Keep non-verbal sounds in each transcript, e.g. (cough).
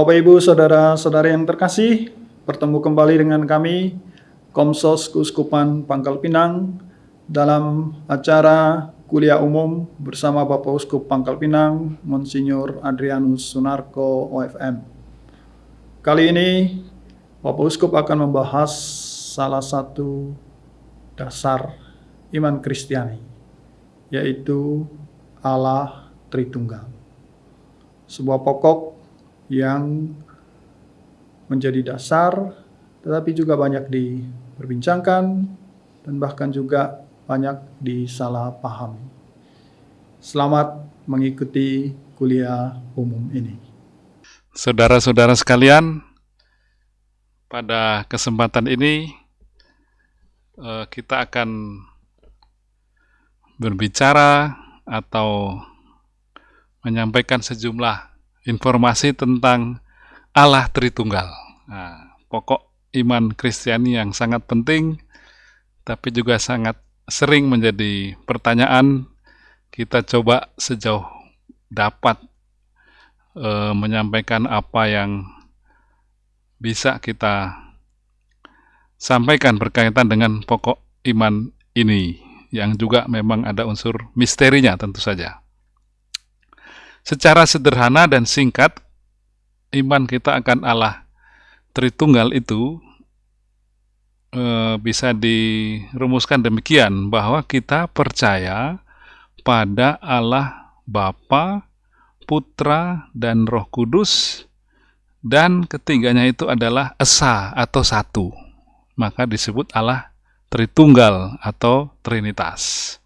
Bapak Ibu Saudara-saudara yang terkasih, bertemu kembali dengan kami Komsos Keuskupan Pangkal Pinang dalam acara kuliah umum bersama Bapak Uskup Pangkal Pinang, Monsinyur Adrianus Sunarko OFM. Kali ini Bapak Uskup akan membahas salah satu dasar iman Kristiani, yaitu Allah Tritunggal. Sebuah pokok yang menjadi dasar, tetapi juga banyak diperbincangkan dan bahkan juga banyak disalahpahami. Selamat mengikuti kuliah umum ini. Saudara-saudara sekalian, pada kesempatan ini eh, kita akan berbicara atau menyampaikan sejumlah informasi tentang Allah Tritunggal. Nah, pokok iman Kristiani yang sangat penting, tapi juga sangat sering menjadi pertanyaan. Kita coba sejauh dapat e, menyampaikan apa yang bisa kita sampaikan berkaitan dengan pokok iman ini, yang juga memang ada unsur misterinya tentu saja. Secara sederhana dan singkat, iman kita akan Allah Tritunggal itu e, bisa dirumuskan demikian bahwa kita percaya pada Allah Bapa, Putra, dan Roh Kudus, dan ketiganya itu adalah Esa atau satu. Maka disebut Allah Tritunggal atau Trinitas.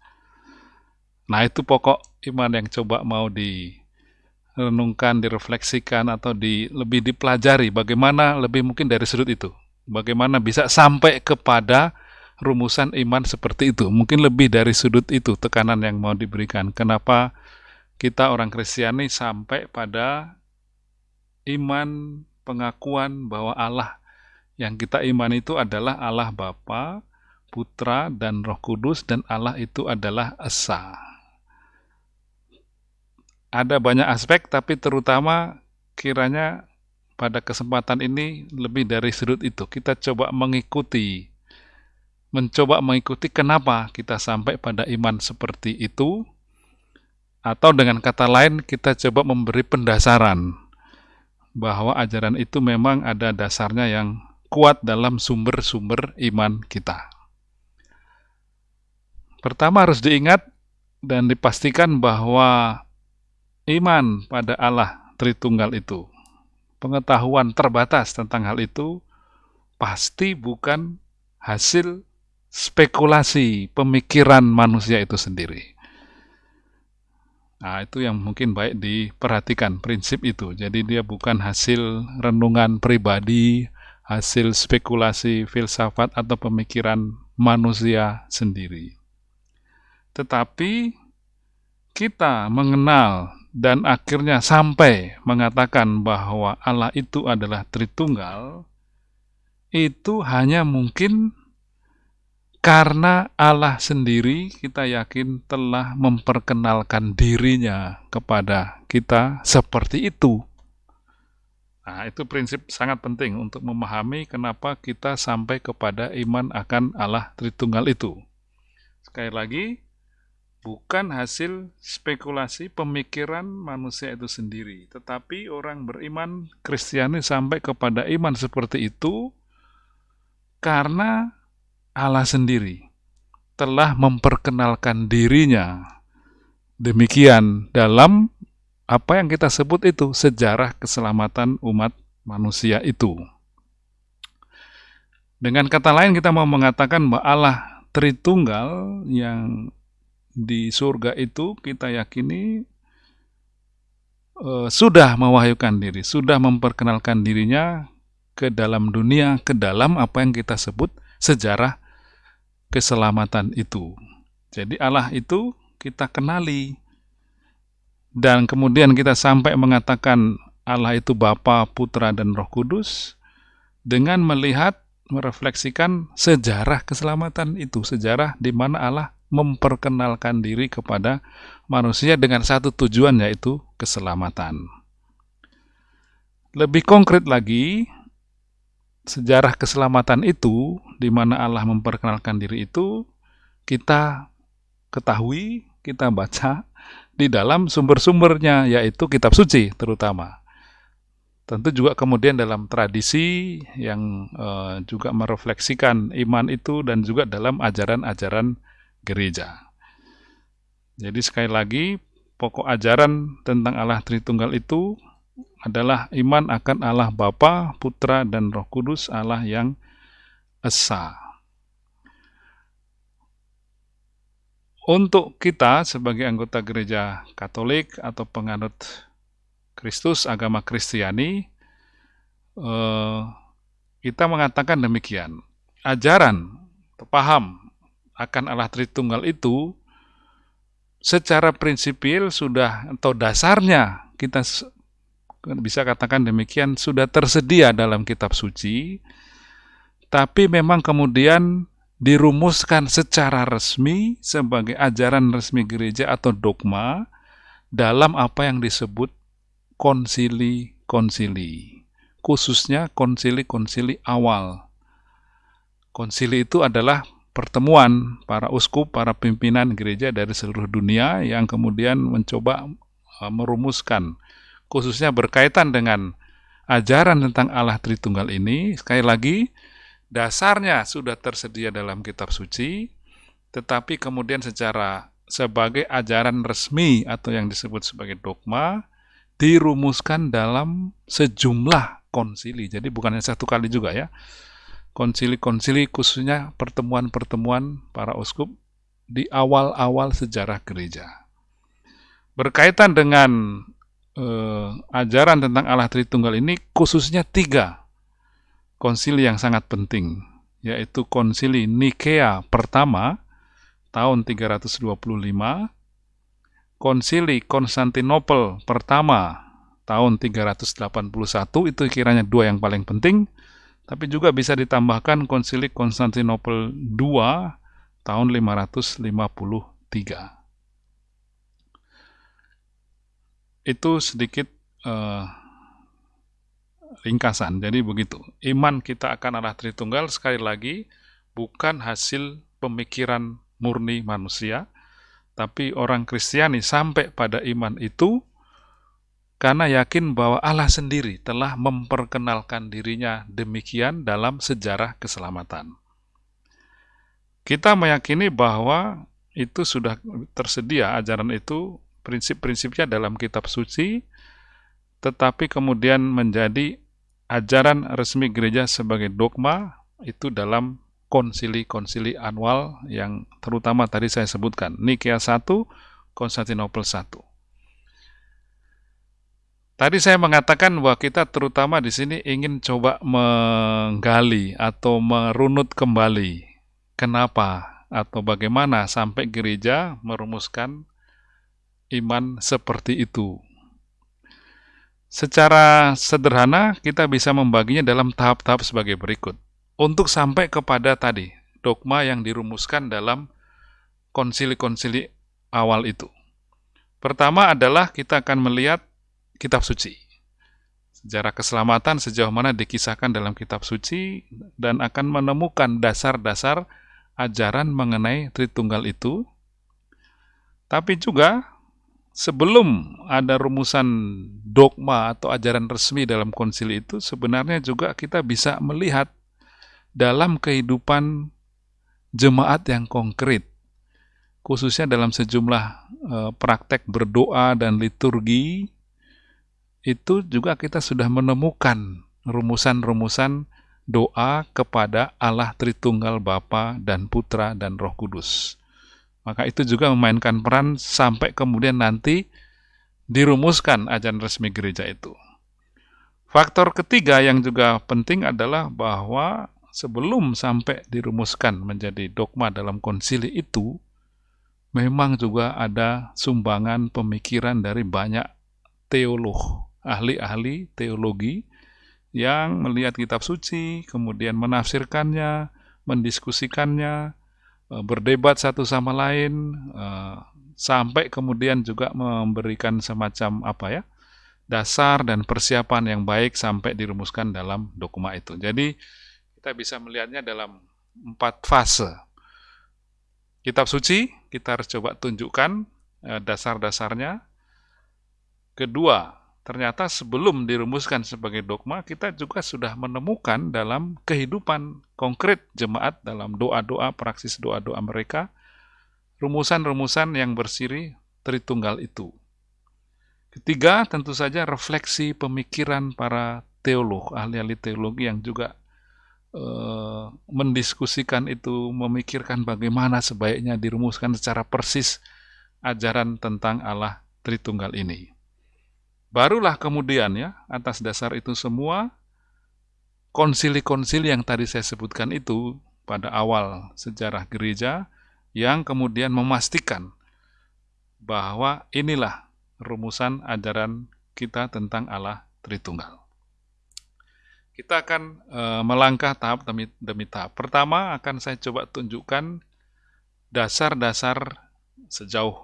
Nah, itu pokok iman yang coba mau di renungkan, direfleksikan atau di lebih dipelajari bagaimana lebih mungkin dari sudut itu. Bagaimana bisa sampai kepada rumusan iman seperti itu. Mungkin lebih dari sudut itu tekanan yang mau diberikan. Kenapa kita orang Kristiani sampai pada iman pengakuan bahwa Allah yang kita iman itu adalah Allah Bapa, Putra, dan Roh Kudus, dan Allah itu adalah Esa ada banyak aspek, tapi terutama kiranya pada kesempatan ini lebih dari sudut itu. Kita coba mengikuti, mencoba mengikuti kenapa kita sampai pada iman seperti itu, atau dengan kata lain kita coba memberi pendasaran bahwa ajaran itu memang ada dasarnya yang kuat dalam sumber-sumber iman kita. Pertama harus diingat dan dipastikan bahwa iman pada Allah Tritunggal itu, pengetahuan terbatas tentang hal itu pasti bukan hasil spekulasi pemikiran manusia itu sendiri. Nah, itu yang mungkin baik diperhatikan prinsip itu. Jadi dia bukan hasil renungan pribadi, hasil spekulasi filsafat atau pemikiran manusia sendiri. Tetapi kita mengenal dan akhirnya sampai mengatakan bahwa Allah itu adalah Tritunggal, itu hanya mungkin karena Allah sendiri kita yakin telah memperkenalkan dirinya kepada kita seperti itu. Nah, itu prinsip sangat penting untuk memahami kenapa kita sampai kepada iman akan Allah Tritunggal itu. Sekali lagi, bukan hasil spekulasi pemikiran manusia itu sendiri, tetapi orang beriman Kristiani sampai kepada iman seperti itu karena Allah sendiri telah memperkenalkan dirinya. Demikian dalam apa yang kita sebut itu sejarah keselamatan umat manusia itu. Dengan kata lain kita mau mengatakan bahwa Allah Tritunggal yang di surga itu kita yakini uh, sudah mewahyukan diri, sudah memperkenalkan dirinya ke dalam dunia, ke dalam apa yang kita sebut sejarah keselamatan itu. Jadi Allah itu kita kenali dan kemudian kita sampai mengatakan Allah itu Bapa, Putra, dan Roh Kudus dengan melihat merefleksikan sejarah keselamatan itu, sejarah di mana Allah memperkenalkan diri kepada manusia dengan satu tujuan yaitu keselamatan. Lebih konkret lagi, sejarah keselamatan itu, di mana Allah memperkenalkan diri itu, kita ketahui, kita baca di dalam sumber-sumbernya, yaitu kitab suci terutama. Tentu juga kemudian dalam tradisi yang uh, juga merefleksikan iman itu dan juga dalam ajaran-ajaran gereja. Jadi sekali lagi, pokok ajaran tentang Allah Tritunggal itu adalah iman akan Allah Bapa, Putra, dan Roh Kudus, Allah yang Esa. Untuk kita sebagai anggota gereja Katolik atau penganut Kristus, agama Kristiani, eh, kita mengatakan demikian. Ajaran, paham akan Allah Tritunggal itu secara prinsipil sudah atau dasarnya kita bisa katakan demikian sudah tersedia dalam kitab suci, tapi memang kemudian dirumuskan secara resmi sebagai ajaran resmi gereja atau dogma dalam apa yang disebut konsili-konsili, khususnya konsili-konsili awal. Konsili itu adalah pertemuan para uskup, para pimpinan gereja dari seluruh dunia yang kemudian mencoba uh, merumuskan khususnya berkaitan dengan ajaran tentang Allah Tritunggal ini, sekali lagi, dasarnya sudah tersedia dalam kitab suci, tetapi kemudian secara sebagai ajaran resmi atau yang disebut sebagai dogma, dirumuskan dalam sejumlah konsili. Jadi bukan hanya satu kali juga ya. Konsili-konsili khususnya pertemuan-pertemuan para uskup di awal-awal sejarah gereja. Berkaitan dengan eh, ajaran tentang Allah Tritunggal ini khususnya tiga konsili yang sangat penting, yaitu konsili Nikea pertama tahun 325, konsili Konstantinopel pertama tahun 381, itu kiranya dua yang paling penting, tapi juga bisa ditambahkan konsili Konstantinopel II tahun 553. itu sedikit uh, ringkasan. Jadi begitu. Iman kita akan Allah Tritunggal sekali lagi bukan hasil pemikiran murni manusia, tapi orang Kristiani sampai pada iman itu karena yakin bahwa Allah sendiri telah memperkenalkan dirinya demikian dalam sejarah keselamatan. Kita meyakini bahwa itu sudah tersedia ajaran itu prinsip-prinsipnya dalam kitab suci, tetapi kemudian menjadi ajaran resmi gereja sebagai dogma itu dalam konsili-konsili annual yang terutama tadi saya sebutkan, Nikea 1, Konstantinopel 1. Tadi saya mengatakan bahwa kita terutama di sini ingin coba menggali atau merunut kembali kenapa atau bagaimana sampai gereja merumuskan iman seperti itu. Secara sederhana, kita bisa membaginya dalam tahap-tahap sebagai berikut. Untuk sampai kepada tadi, dogma yang dirumuskan dalam konsili-konsili awal itu. Pertama adalah kita akan melihat kitab suci. Sejarah keselamatan sejauh mana dikisahkan dalam kitab suci dan akan menemukan dasar-dasar ajaran mengenai Tritunggal itu. Tapi juga sebelum ada rumusan dogma atau ajaran resmi dalam konsili itu, sebenarnya juga kita bisa melihat dalam kehidupan jemaat yang konkret, khususnya dalam sejumlah e, praktek berdoa dan liturgi, itu juga kita sudah menemukan rumusan-rumusan doa kepada Allah Tritunggal Bapa dan Putra dan Roh Kudus. Maka itu juga memainkan peran sampai kemudian nanti dirumuskan ajaran resmi gereja itu. Faktor ketiga yang juga penting adalah bahwa sebelum sampai dirumuskan menjadi dogma dalam konsili itu, memang juga ada sumbangan pemikiran dari banyak teolog, ahli-ahli teologi yang melihat kitab suci, kemudian menafsirkannya, mendiskusikannya, Eh, berdebat satu sama lain, eh, sampai kemudian juga memberikan semacam apa ya, dasar dan persiapan yang baik sampai dirumuskan dalam dokumen itu. Jadi kita bisa melihatnya dalam empat fase. Kitab suci kita harus coba tunjukkan eh, dasar-dasarnya. Kedua, ternyata sebelum dirumuskan sebagai dogma, kita juga sudah menemukan dalam kehidupan konkret jemaat dalam doa-doa, praksis doa-doa mereka, rumusan-rumusan yang bersiri Tritunggal itu. Ketiga, tentu saja refleksi pemikiran para teolog, ahli-ahli teologi yang juga uh, mendiskusikan itu, memikirkan bagaimana sebaiknya dirumuskan secara persis ajaran tentang Allah Tritunggal ini. Barulah kemudian ya, atas dasar itu semua, konsili-konsili yang tadi saya sebutkan itu pada awal sejarah gereja, yang kemudian memastikan bahwa inilah rumusan ajaran kita tentang Allah Tritunggal. Kita akan e, melangkah tahap demi, demi tahap. Pertama akan saya coba tunjukkan dasar-dasar sejauh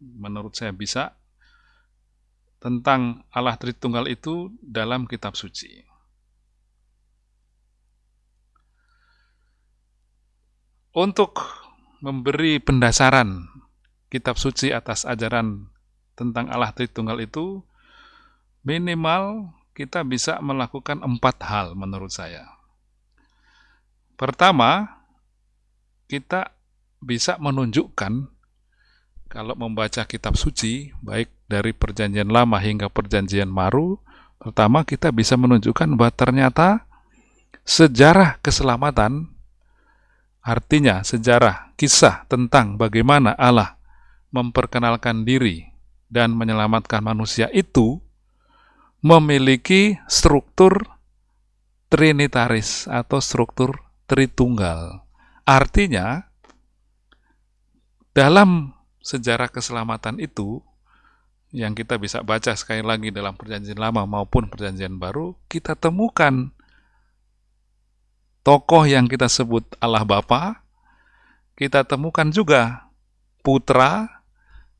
menurut saya bisa tentang Allah Tritunggal itu dalam kitab suci. Untuk memberi pendasaran kitab suci atas ajaran tentang Allah Tritunggal itu, minimal kita bisa melakukan empat hal menurut saya. Pertama, kita bisa menunjukkan kalau membaca kitab suci, baik dari perjanjian lama hingga perjanjian baru, pertama kita bisa menunjukkan bahwa ternyata sejarah keselamatan, artinya sejarah kisah tentang bagaimana Allah memperkenalkan diri dan menyelamatkan manusia itu memiliki struktur trinitaris atau struktur tritunggal. Artinya, dalam sejarah keselamatan itu, yang kita bisa baca sekali lagi dalam perjanjian lama maupun perjanjian baru, kita temukan tokoh yang kita sebut Allah Bapa, kita temukan juga putra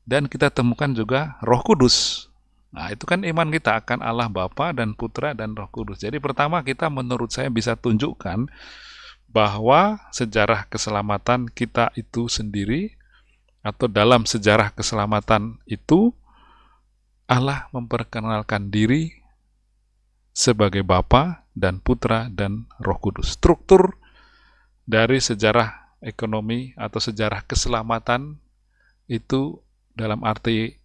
dan kita temukan juga Roh Kudus. Nah, itu kan iman kita akan Allah Bapa dan Putra dan Roh Kudus. Jadi pertama kita menurut saya bisa tunjukkan bahwa sejarah keselamatan kita itu sendiri atau dalam sejarah keselamatan itu Allah memperkenalkan diri sebagai Bapa dan Putra dan Roh Kudus. Struktur dari sejarah ekonomi atau sejarah keselamatan itu dalam arti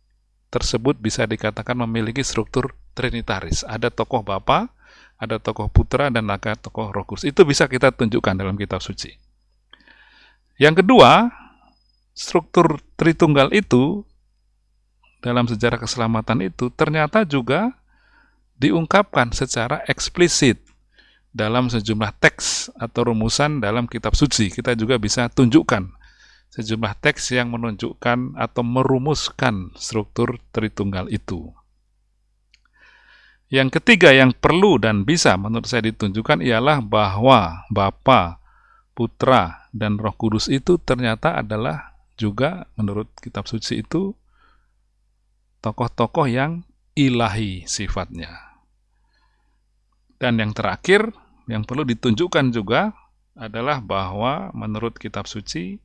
tersebut bisa dikatakan memiliki struktur trinitaris. Ada tokoh Bapa, ada tokoh Putra, dan ada tokoh Roh Kudus. Itu bisa kita tunjukkan dalam kitab suci. Yang kedua, struktur Tritunggal itu dalam sejarah keselamatan itu ternyata juga diungkapkan secara eksplisit dalam sejumlah teks atau rumusan dalam kitab suci. Kita juga bisa tunjukkan sejumlah teks yang menunjukkan atau merumuskan struktur Tritunggal itu. Yang ketiga yang perlu dan bisa menurut saya ditunjukkan ialah bahwa Bapa, Putra, dan Roh Kudus itu ternyata adalah juga menurut kitab suci itu tokoh-tokoh yang ilahi sifatnya. Dan yang terakhir yang perlu ditunjukkan juga adalah bahwa menurut kitab suci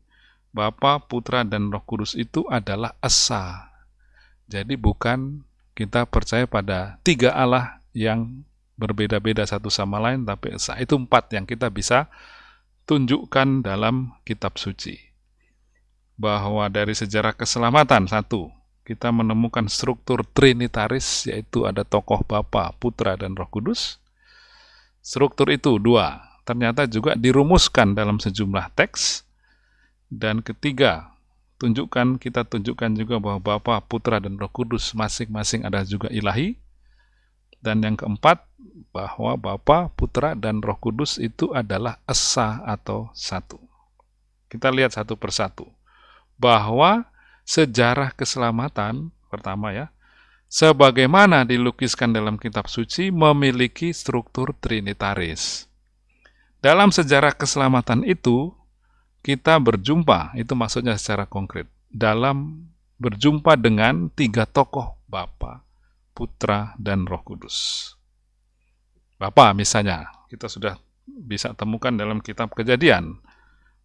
Bapa, Putra, dan Roh Kudus itu adalah Esa. Jadi bukan kita percaya pada tiga Allah yang berbeda-beda satu sama lain, tapi Esa. Itu empat yang kita bisa tunjukkan dalam kitab suci. Bahwa dari sejarah keselamatan, satu, kita menemukan struktur trinitaris, yaitu ada tokoh Bapa, Putra, dan Roh Kudus. Struktur itu, dua, ternyata juga dirumuskan dalam sejumlah teks, dan ketiga, tunjukkan kita tunjukkan juga bahwa Bapa, Putra, dan Roh Kudus masing-masing ada juga ilahi. Dan yang keempat, bahwa Bapa, Putra, dan Roh Kudus itu adalah esa atau satu. Kita lihat satu persatu. Bahwa sejarah keselamatan, pertama ya, sebagaimana dilukiskan dalam kitab suci memiliki struktur trinitaris. Dalam sejarah keselamatan itu, kita berjumpa, itu maksudnya secara konkret, dalam berjumpa dengan tiga tokoh Bapa, Putra, dan Roh Kudus. Bapa misalnya, kita sudah bisa temukan dalam kitab Kejadian,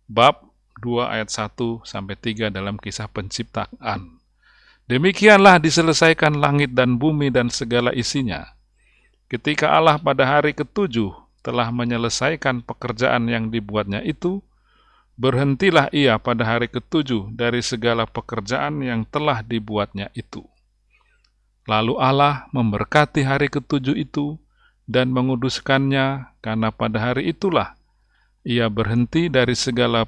bab 2 ayat 1 sampai 3 dalam kisah penciptaan. Demikianlah diselesaikan langit dan bumi dan segala isinya. Ketika Allah pada hari ketujuh telah menyelesaikan pekerjaan yang dibuatnya itu, berhentilah ia pada hari ketujuh dari segala pekerjaan yang telah dibuatnya itu. Lalu Allah memberkati hari ketujuh itu dan menguduskannya, karena pada hari itulah ia berhenti dari segala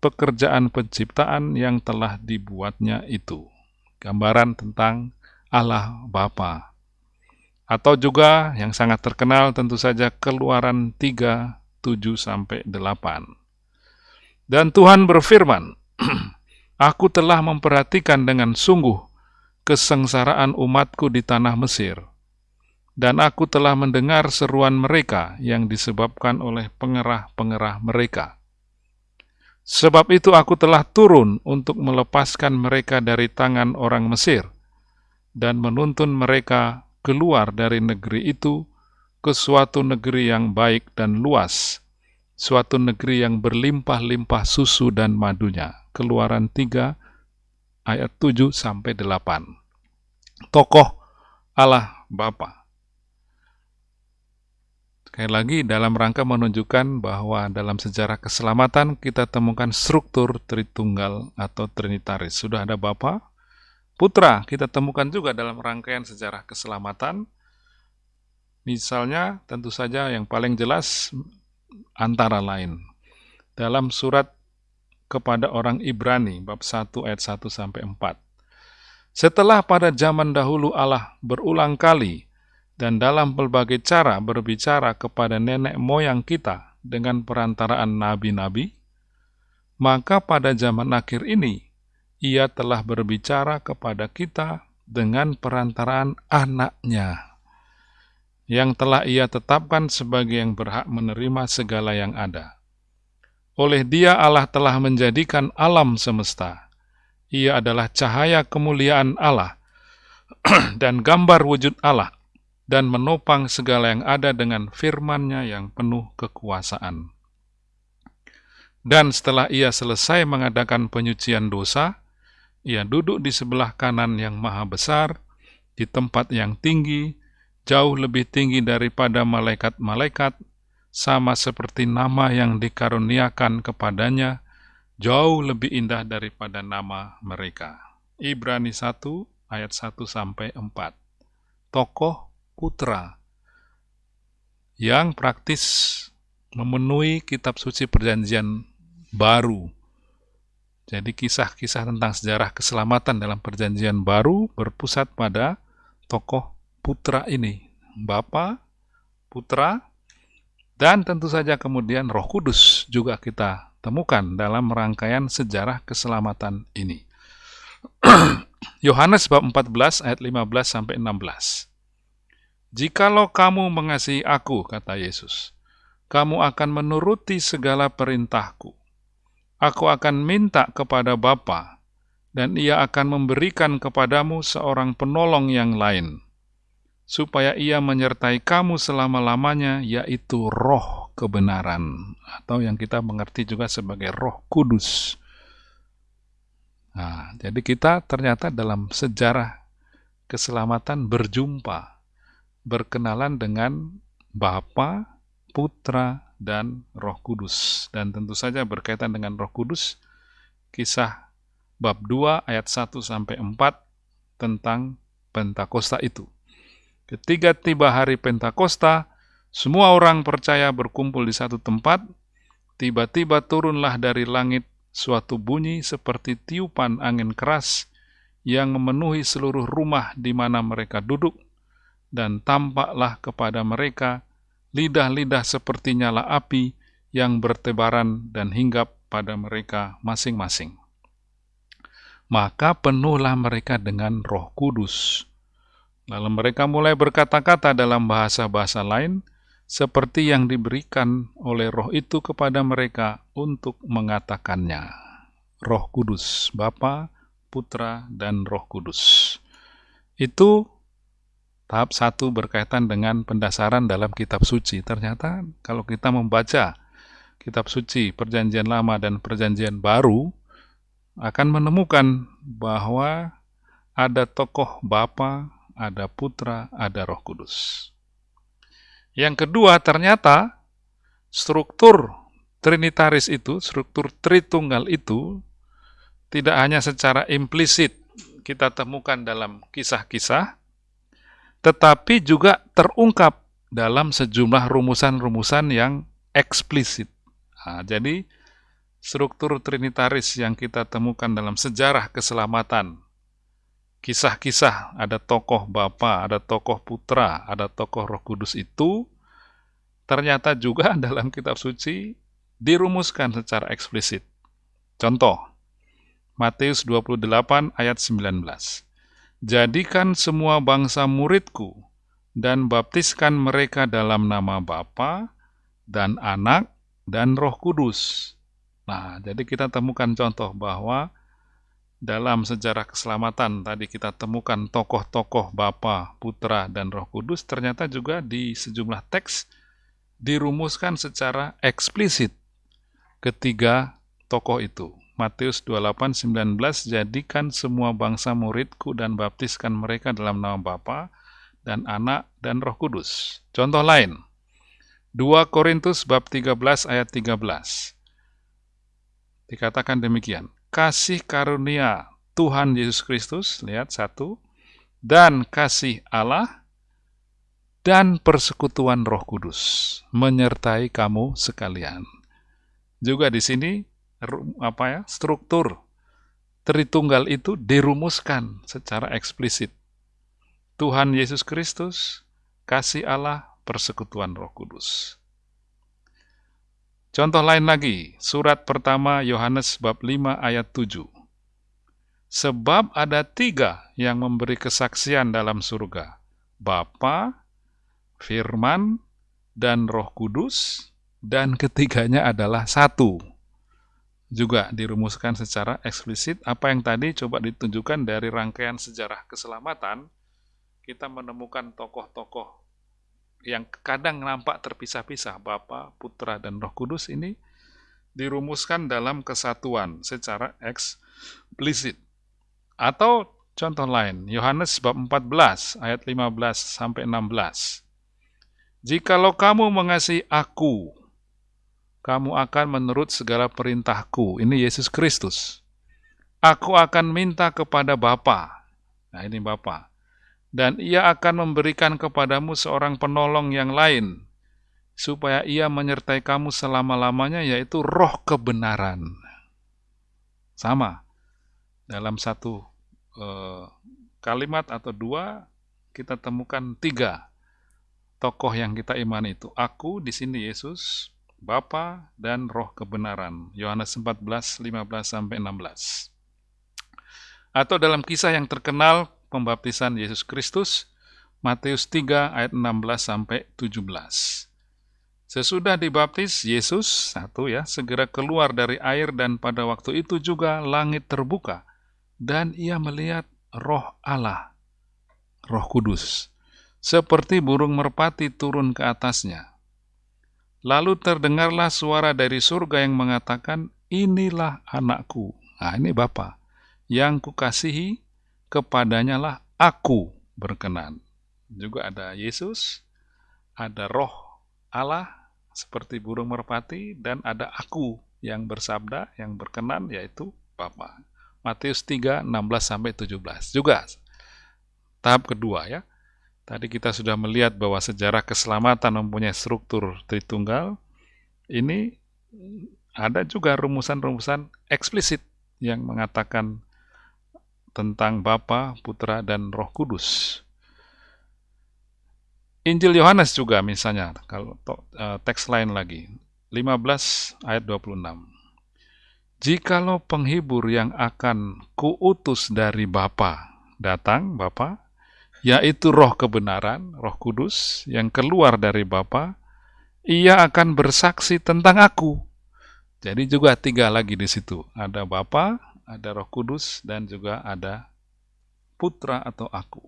pekerjaan penciptaan yang telah dibuatnya itu gambaran tentang Allah Bapa. Atau juga yang sangat terkenal tentu saja Keluaran 3, 7 sampai 8. Dan Tuhan berfirman, (clears throat) Aku telah memperhatikan dengan sungguh kesengsaraan umatku di tanah Mesir, dan aku telah mendengar seruan mereka yang disebabkan oleh pengerah-pengerah mereka Sebab itu aku telah turun untuk melepaskan mereka dari tangan orang Mesir dan menuntun mereka keluar dari negeri itu ke suatu negeri yang baik dan luas, suatu negeri yang berlimpah-limpah susu dan madunya. Keluaran 3 ayat 7 sampai 8. Tokoh Allah Bapa Sekali lagi, dalam rangka menunjukkan bahwa dalam sejarah keselamatan kita temukan struktur Tritunggal atau Trinitaris. Sudah ada Bapa, Putra, kita temukan juga dalam rangkaian sejarah keselamatan. Misalnya, tentu saja yang paling jelas antara lain. Dalam surat kepada orang Ibrani, bab 1 ayat 1 sampai 4. Setelah pada zaman dahulu Allah berulang kali dan dalam berbagai cara berbicara kepada nenek moyang kita dengan perantaraan nabi-nabi, maka pada zaman akhir ini ia telah berbicara kepada kita dengan perantaraan anaknya, yang telah ia tetapkan sebagai yang berhak menerima segala yang ada. Oleh dia Allah telah menjadikan alam semesta. Ia adalah cahaya kemuliaan Allah (clears throat) dan gambar wujud Allah dan menopang segala yang ada dengan firman-Nya yang penuh kekuasaan. Dan setelah ia selesai mengadakan penyucian dosa, ia duduk di sebelah kanan yang maha besar, di tempat yang tinggi, jauh lebih tinggi daripada malaikat-malaikat, sama seperti nama yang dikaruniakan kepadanya, jauh lebih indah daripada nama mereka. Ibrani 1 ayat 1 sampai 4. Tokoh putra yang praktis memenuhi kitab suci perjanjian baru. Jadi kisah-kisah tentang sejarah keselamatan dalam perjanjian baru berpusat pada tokoh putra ini. Bapa, putra, dan tentu saja kemudian roh kudus juga kita temukan dalam rangkaian sejarah keselamatan ini. (clears throat) Yohanes bab 14 ayat 15 sampai 16. Jikalau kamu mengasihi aku, kata Yesus, kamu akan menuruti segala perintahku. Aku akan minta kepada Bapa, dan ia akan memberikan kepadamu seorang penolong yang lain, supaya ia menyertai kamu selama-lamanya, yaitu roh kebenaran, atau yang kita mengerti juga sebagai roh kudus. Nah, jadi kita ternyata dalam sejarah keselamatan berjumpa berkenalan dengan Bapa, Putra, dan Roh Kudus. Dan tentu saja berkaitan dengan Roh Kudus, kisah bab 2 ayat 1 sampai 4 tentang Pentakosta itu. Ketika tiba hari Pentakosta, semua orang percaya berkumpul di satu tempat, tiba-tiba turunlah dari langit suatu bunyi seperti tiupan angin keras yang memenuhi seluruh rumah di mana mereka duduk, dan tampaklah kepada mereka lidah-lidah seperti nyala api yang bertebaran dan hinggap pada mereka masing-masing. Maka penuhlah mereka dengan roh kudus. Lalu mereka mulai berkata-kata dalam bahasa-bahasa lain, seperti yang diberikan oleh roh itu kepada mereka untuk mengatakannya. Roh Kudus, Bapa, Putra, dan Roh Kudus. Itu Tahap satu berkaitan dengan pendasaran dalam kitab suci. Ternyata kalau kita membaca kitab suci perjanjian lama dan perjanjian baru, akan menemukan bahwa ada tokoh Bapa, ada Putra, ada Roh Kudus. Yang kedua, ternyata struktur Trinitaris itu, struktur Tritunggal itu, tidak hanya secara implisit kita temukan dalam kisah-kisah, tetapi juga terungkap dalam sejumlah rumusan-rumusan yang eksplisit. Nah, jadi, struktur trinitaris yang kita temukan dalam sejarah keselamatan, kisah-kisah, ada tokoh Bapa, ada tokoh Putra, ada tokoh Roh Kudus itu, ternyata juga (laughs) dalam kitab suci dirumuskan secara eksplisit. Contoh, Matius 28 ayat 19. Jadikan semua bangsa muridku, dan baptiskan mereka dalam nama Bapa dan Anak dan Roh Kudus. Nah, jadi kita temukan contoh bahwa dalam sejarah keselamatan tadi kita temukan tokoh-tokoh Bapa, Putra, dan Roh Kudus, ternyata juga di sejumlah teks dirumuskan secara eksplisit ketiga tokoh itu. Matius 28:19 jadikan semua bangsa muridku dan baptiskan mereka dalam nama Bapa dan Anak dan Roh Kudus. Contoh lain. 2 Korintus bab 13 ayat 13. Dikatakan demikian. Kasih karunia Tuhan Yesus Kristus, lihat satu, dan kasih Allah dan persekutuan Roh Kudus menyertai kamu sekalian. Juga di sini apa ya struktur Tritunggal itu dirumuskan secara eksplisit. Tuhan Yesus Kristus, kasih Allah, persekutuan Roh Kudus. Contoh lain lagi, surat pertama Yohanes bab 5 ayat 7. Sebab ada tiga yang memberi kesaksian dalam surga, Bapa, Firman, dan Roh Kudus, dan ketiganya adalah satu juga dirumuskan secara eksplisit. Apa yang tadi coba ditunjukkan dari rangkaian sejarah keselamatan, kita menemukan tokoh-tokoh yang kadang nampak terpisah-pisah, Bapa, Putra, dan Roh Kudus ini dirumuskan dalam kesatuan secara eksplisit. Atau contoh lain, Yohanes bab 14 ayat 15 sampai 16. Jikalau kamu mengasihi aku, kamu akan menurut segala perintahku. Ini Yesus Kristus. Aku akan minta kepada Bapa. Nah ini Bapa. Dan ia akan memberikan kepadamu seorang penolong yang lain, supaya ia menyertai kamu selama-lamanya, yaitu roh kebenaran. Sama. Dalam satu eh, kalimat atau dua, kita temukan tiga tokoh yang kita imani itu. Aku, di sini Yesus, Bapa dan Roh kebenaran. Yohanes 14, 15 sampai 16. Atau dalam kisah yang terkenal pembaptisan Yesus Kristus, Matius 3 ayat 16 sampai 17. Sesudah dibaptis Yesus, satu ya, segera keluar dari air dan pada waktu itu juga langit terbuka dan ia melihat roh Allah, roh kudus, seperti burung merpati turun ke atasnya Lalu terdengarlah suara dari surga yang mengatakan, Inilah anakku. Nah, ini Bapa yang kukasihi, kepadanya lah aku berkenan. Juga ada Yesus, ada roh Allah seperti burung merpati, dan ada aku yang bersabda, yang berkenan, yaitu Bapa. Matius 3, 16-17. Juga tahap kedua ya. Tadi kita sudah melihat bahwa sejarah keselamatan mempunyai struktur Tritunggal. Ini ada juga rumusan-rumusan eksplisit yang mengatakan tentang Bapa, Putra, dan Roh Kudus. Injil Yohanes juga misalnya, kalau e, teks lain lagi, 15 ayat 26. Jikalau penghibur yang akan kuutus dari Bapa datang, Bapa, yaitu roh kebenaran, roh kudus, yang keluar dari Bapa, ia akan bersaksi tentang aku. Jadi juga tiga lagi di situ. Ada Bapa, ada roh kudus, dan juga ada putra atau aku.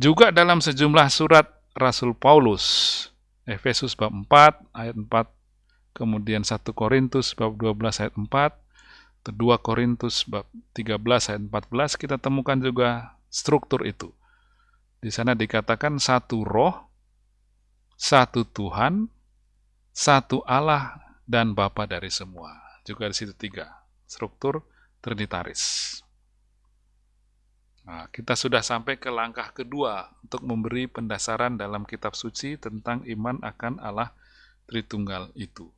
Juga dalam sejumlah surat Rasul Paulus, Efesus bab 4 ayat 4, kemudian 1 Korintus bab 12 ayat 4, 2 Korintus bab 13 ayat 14 kita temukan juga struktur itu. Di sana dikatakan satu roh, satu Tuhan, satu Allah dan Bapa dari semua. Juga di situ tiga, struktur trinitaris. Nah, kita sudah sampai ke langkah kedua untuk memberi pendasaran dalam kitab suci tentang iman akan Allah Tritunggal itu.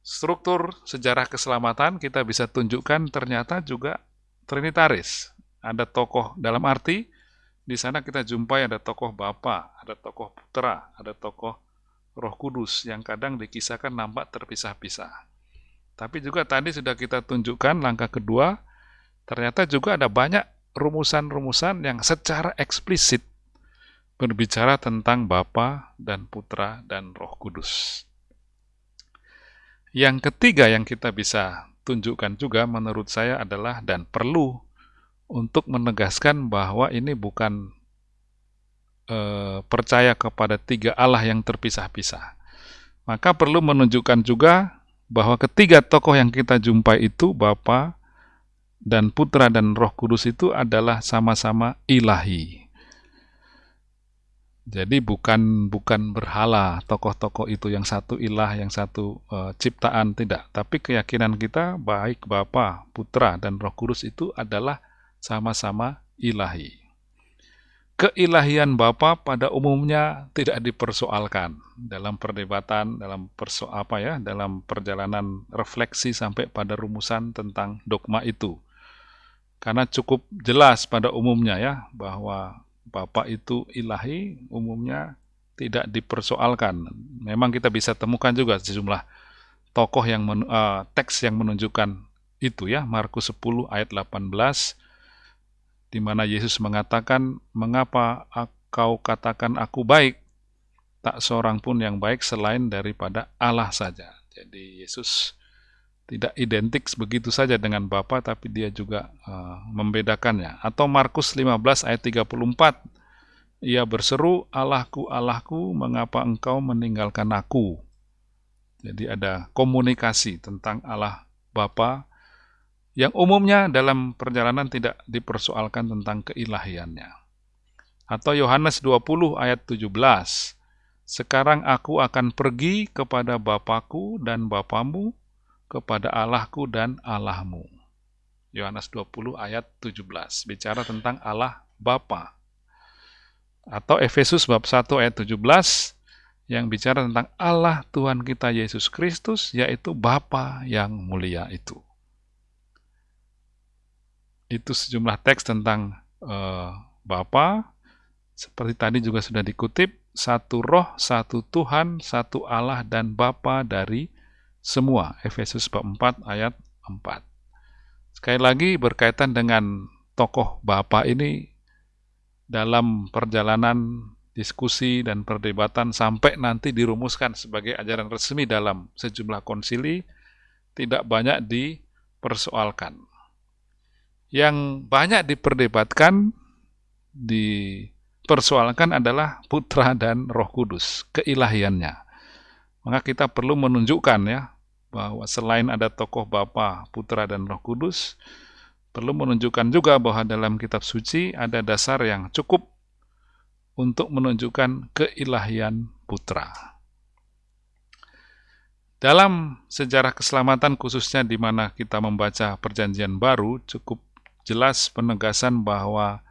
Struktur sejarah keselamatan kita bisa tunjukkan ternyata juga trinitaris. Ada tokoh dalam arti di sana kita jumpai ada tokoh Bapa, ada tokoh Putra, ada tokoh Roh Kudus yang kadang dikisahkan nampak terpisah-pisah. Tapi juga tadi sudah kita tunjukkan langkah kedua, ternyata juga ada banyak rumusan-rumusan yang secara eksplisit berbicara tentang Bapa dan Putra dan Roh Kudus. Yang ketiga yang kita bisa tunjukkan juga menurut saya adalah dan perlu untuk menegaskan bahwa ini bukan e, percaya kepada tiga Allah yang terpisah-pisah. Maka perlu menunjukkan juga bahwa ketiga tokoh yang kita jumpai itu Bapa dan Putra dan Roh Kudus itu adalah sama-sama ilahi. Jadi bukan bukan berhala tokoh-tokoh itu yang satu ilah, yang satu e, ciptaan tidak, tapi keyakinan kita baik Bapa, Putra dan Roh Kudus itu adalah sama-sama ilahi. Keilahian Bapa pada umumnya tidak dipersoalkan dalam perdebatan, dalam perso apa ya, dalam perjalanan refleksi sampai pada rumusan tentang dogma itu. Karena cukup jelas pada umumnya ya bahwa Bapa itu ilahi umumnya tidak dipersoalkan. Memang kita bisa temukan juga sejumlah tokoh yang uh, teks yang menunjukkan itu ya Markus 10 ayat 18 di mana Yesus mengatakan, "Mengapa kau katakan aku baik? Tak seorang pun yang baik selain daripada Allah saja." Jadi Yesus tidak identik begitu saja dengan Bapa, tapi dia juga uh, membedakannya. Atau Markus 15 ayat 34, ia berseru, Allahku, Allahku, mengapa engkau meninggalkan aku? Jadi ada komunikasi tentang Allah Bapa yang umumnya dalam perjalanan tidak dipersoalkan tentang keilahiannya. Atau Yohanes 20 ayat 17, Sekarang aku akan pergi kepada Bapakku dan Bapamu, kepada Allahku dan Allahmu. Yohanes 20 ayat 17, bicara tentang Allah Bapa. Atau Efesus bab 1 ayat 17, yang bicara tentang Allah Tuhan kita Yesus Kristus, yaitu Bapa yang mulia itu itu sejumlah teks tentang uh, Bapa seperti tadi juga sudah dikutip satu roh, satu Tuhan, satu Allah dan Bapa dari semua. Efesus 4 ayat 4. Sekali lagi berkaitan dengan tokoh Bapa ini dalam perjalanan diskusi dan perdebatan sampai nanti dirumuskan sebagai ajaran resmi dalam sejumlah konsili tidak banyak dipersoalkan yang banyak diperdebatkan, dipersoalkan adalah putra dan roh kudus, keilahiannya. Maka kita perlu menunjukkan ya, bahwa selain ada tokoh Bapa, Putra, dan Roh Kudus, perlu menunjukkan juga bahwa dalam kitab suci ada dasar yang cukup untuk menunjukkan keilahian Putra. Dalam sejarah keselamatan khususnya di mana kita membaca perjanjian baru, cukup jelas penegasan bahwa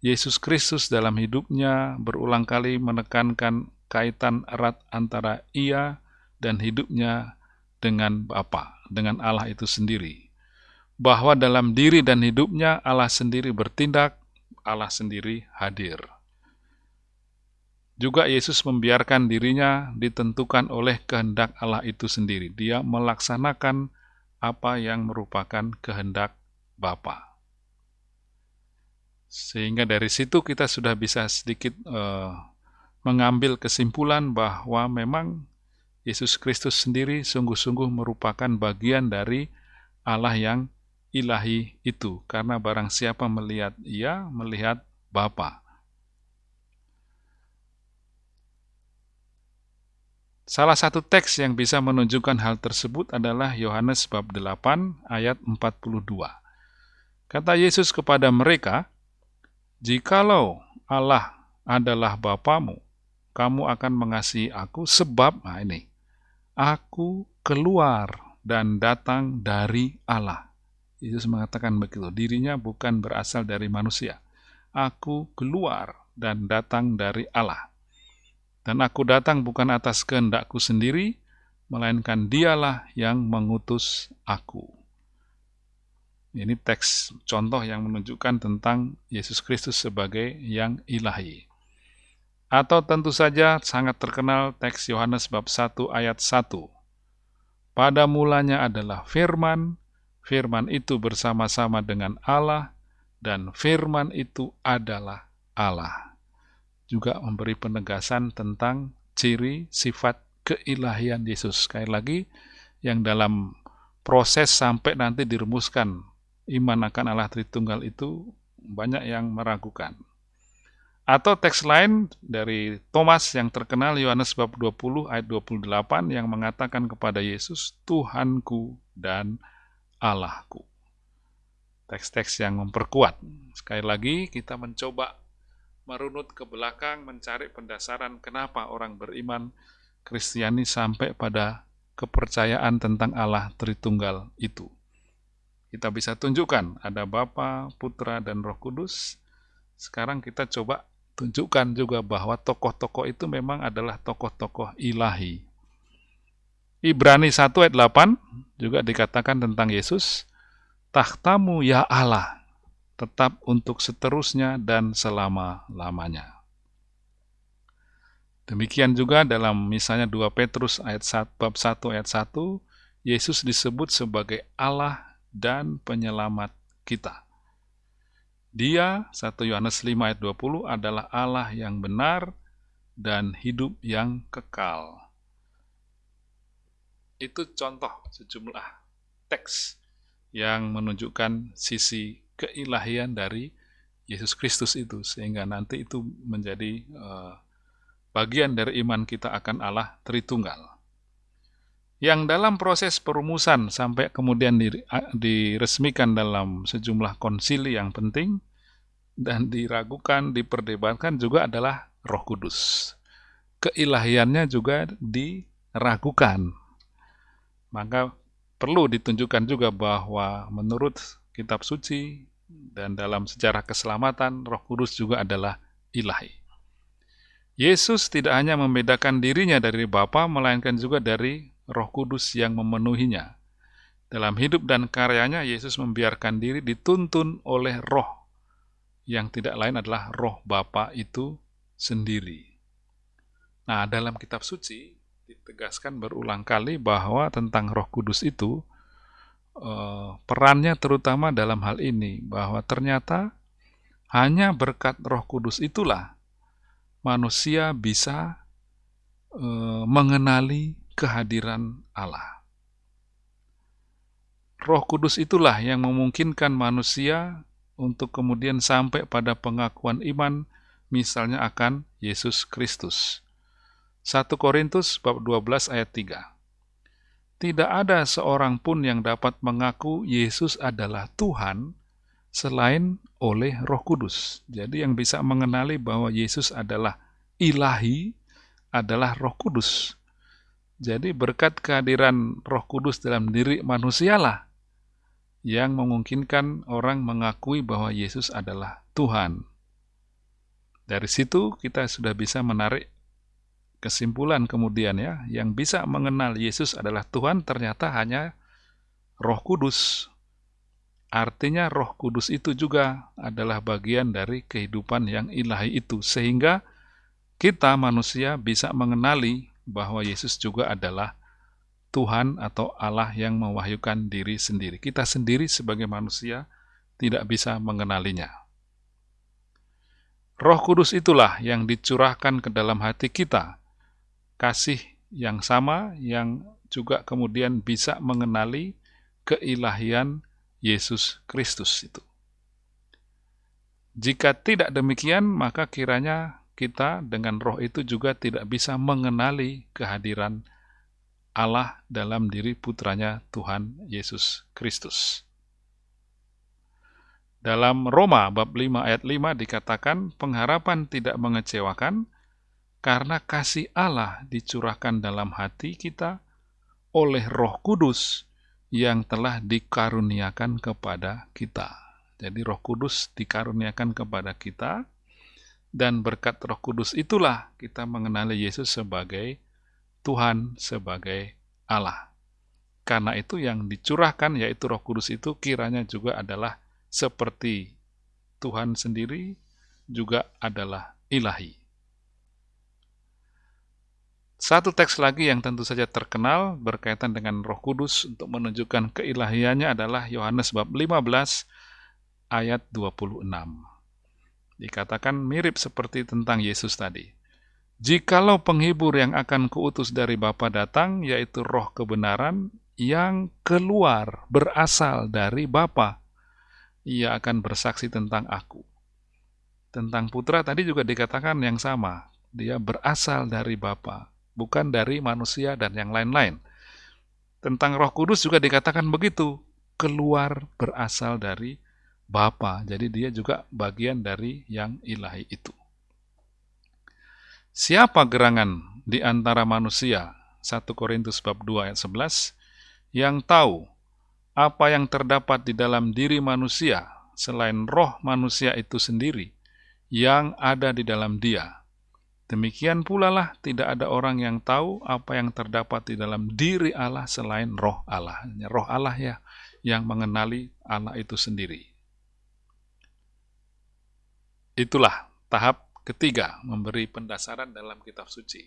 Yesus Kristus dalam hidupnya berulang kali menekankan kaitan erat antara ia dan hidupnya dengan Bapa, dengan Allah itu sendiri. Bahwa dalam diri dan hidupnya Allah sendiri bertindak, Allah sendiri hadir. Juga Yesus membiarkan dirinya ditentukan oleh kehendak Allah itu sendiri. Dia melaksanakan apa yang merupakan kehendak Bapa. Sehingga dari situ kita sudah bisa sedikit uh, mengambil kesimpulan bahwa memang Yesus Kristus sendiri sungguh-sungguh merupakan bagian dari Allah yang ilahi itu. Karena barang siapa melihat ia, melihat Bapa. Salah satu teks yang bisa menunjukkan hal tersebut adalah Yohanes bab 8 ayat 42. Kata Yesus kepada mereka, "Jikalau Allah adalah Bapamu, kamu akan mengasihi aku sebab nah ini, aku keluar dan datang dari Allah." Yesus mengatakan begitu, dirinya bukan berasal dari manusia. Aku keluar dan datang dari Allah. Dan aku datang bukan atas kehendakku sendiri, melainkan dialah yang mengutus aku. Ini teks contoh yang menunjukkan tentang Yesus Kristus sebagai yang ilahi. Atau tentu saja sangat terkenal teks Yohanes bab 1 ayat 1. Pada mulanya adalah firman, firman itu bersama-sama dengan Allah, dan firman itu adalah Allah juga memberi penegasan tentang ciri sifat keilahian Yesus. Sekali lagi, yang dalam proses sampai nanti dirumuskan iman akan Allah Tritunggal itu banyak yang meragukan. Atau teks lain dari Thomas yang terkenal Yohanes bab 20 ayat 28 yang mengatakan kepada Yesus, Tuhanku dan Allahku. Teks-teks yang memperkuat. Sekali lagi kita mencoba merunut ke belakang mencari pendasaran kenapa orang beriman Kristiani sampai pada kepercayaan tentang Allah Tritunggal itu. Kita bisa tunjukkan ada Bapa, Putra, dan Roh Kudus. Sekarang kita coba tunjukkan juga bahwa tokoh-tokoh itu memang adalah tokoh-tokoh ilahi. Ibrani 1 ayat 8 juga dikatakan tentang Yesus, Tahtamu ya Allah, tetap untuk seterusnya dan selama-lamanya. Demikian juga dalam misalnya 2 Petrus ayat 1, bab 1 ayat 1, Yesus disebut sebagai Allah dan penyelamat kita. Dia, 1 Yohanes 5 ayat 20, adalah Allah yang benar dan hidup yang kekal. Itu contoh sejumlah teks yang menunjukkan sisi keilahian dari Yesus Kristus itu sehingga nanti itu menjadi uh, bagian dari iman kita akan Allah Tritunggal. Yang dalam proses perumusan sampai kemudian diresmikan dalam sejumlah konsili yang penting dan diragukan, diperdebatkan juga adalah Roh Kudus. Keilahiannya juga diragukan. Maka perlu ditunjukkan juga bahwa menurut kitab suci dan dalam sejarah keselamatan Roh Kudus juga adalah ilahi. Yesus tidak hanya membedakan dirinya dari Bapa melainkan juga dari Roh Kudus yang memenuhinya. Dalam hidup dan karyanya Yesus membiarkan diri dituntun oleh Roh yang tidak lain adalah Roh Bapa itu sendiri. Nah, dalam kitab suci ditegaskan berulang kali bahwa tentang Roh Kudus itu uh, perannya terutama dalam hal ini bahwa ternyata hanya berkat Roh Kudus itulah manusia bisa uh, mengenali kehadiran Allah. Roh Kudus itulah yang memungkinkan manusia untuk kemudian sampai pada pengakuan iman misalnya akan Yesus Kristus. 1 Korintus bab 12 ayat 3 tidak ada seorang pun yang dapat mengaku Yesus adalah Tuhan selain oleh Roh Kudus. Jadi, yang bisa mengenali bahwa Yesus adalah ilahi adalah Roh Kudus. Jadi, berkat kehadiran Roh Kudus dalam diri manusialah yang memungkinkan orang mengakui bahwa Yesus adalah Tuhan. Dari situ, kita sudah bisa menarik kesimpulan kemudian ya, yang bisa mengenal Yesus adalah Tuhan ternyata hanya Roh Kudus. Artinya Roh Kudus itu juga adalah bagian dari kehidupan yang ilahi itu sehingga kita manusia bisa mengenali bahwa Yesus juga adalah Tuhan atau Allah yang mewahyukan diri sendiri. Kita sendiri sebagai manusia tidak bisa mengenalinya. Roh Kudus itulah yang dicurahkan ke dalam hati kita kasih yang sama yang juga kemudian bisa mengenali keilahian Yesus Kristus itu. Jika tidak demikian, maka kiranya kita dengan roh itu juga tidak bisa mengenali kehadiran Allah dalam diri putranya Tuhan Yesus Kristus. Dalam Roma bab 5 ayat 5 dikatakan pengharapan tidak mengecewakan karena kasih Allah dicurahkan dalam hati kita oleh Roh Kudus yang telah dikaruniakan kepada kita. Jadi Roh Kudus dikaruniakan kepada kita dan berkat Roh Kudus itulah kita mengenali Yesus sebagai Tuhan, sebagai Allah. Karena itu yang dicurahkan yaitu Roh Kudus itu kiranya juga adalah seperti Tuhan sendiri juga adalah ilahi. Satu teks lagi yang tentu saja terkenal berkaitan dengan Roh Kudus untuk menunjukkan keilahiannya adalah Yohanes bab 15 ayat 26. Dikatakan mirip seperti tentang Yesus tadi. Jikalau penghibur yang akan kuutus dari Bapa datang, yaitu roh kebenaran yang keluar berasal dari Bapa, ia akan bersaksi tentang aku. Tentang putra tadi juga dikatakan yang sama. Dia berasal dari Bapa, bukan dari manusia dan yang lain-lain. Tentang Roh Kudus juga dikatakan begitu, keluar berasal dari Bapa. Jadi dia juga bagian dari yang ilahi itu. Siapa gerangan di antara manusia? 1 Korintus bab 2 ayat 11 yang tahu apa yang terdapat di dalam diri manusia selain roh manusia itu sendiri yang ada di dalam dia. Demikian pula lah tidak ada orang yang tahu apa yang terdapat di dalam diri Allah selain roh Allah. Roh Allah ya yang mengenali Allah itu sendiri. Itulah tahap ketiga memberi pendasaran dalam kitab suci.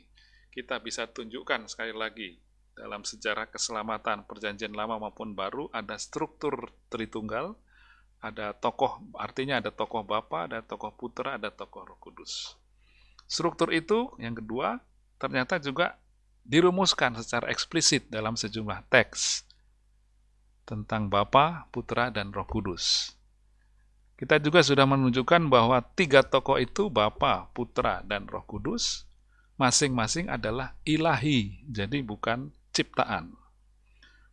Kita bisa tunjukkan sekali lagi dalam sejarah keselamatan perjanjian lama maupun baru ada struktur Tritunggal, ada tokoh, artinya ada tokoh Bapa, ada tokoh Putra, ada tokoh Roh Kudus. Struktur itu, yang kedua, ternyata juga dirumuskan secara eksplisit dalam sejumlah teks tentang Bapa, Putra, dan Roh Kudus. Kita juga sudah menunjukkan bahwa tiga tokoh itu, Bapa, Putra, dan Roh Kudus, masing-masing adalah ilahi, jadi bukan ciptaan.